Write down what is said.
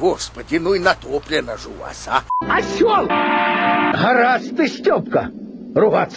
Господи, ну и натоплено же у вас, а? Осел! Гораздо ты, Степка, ругаться.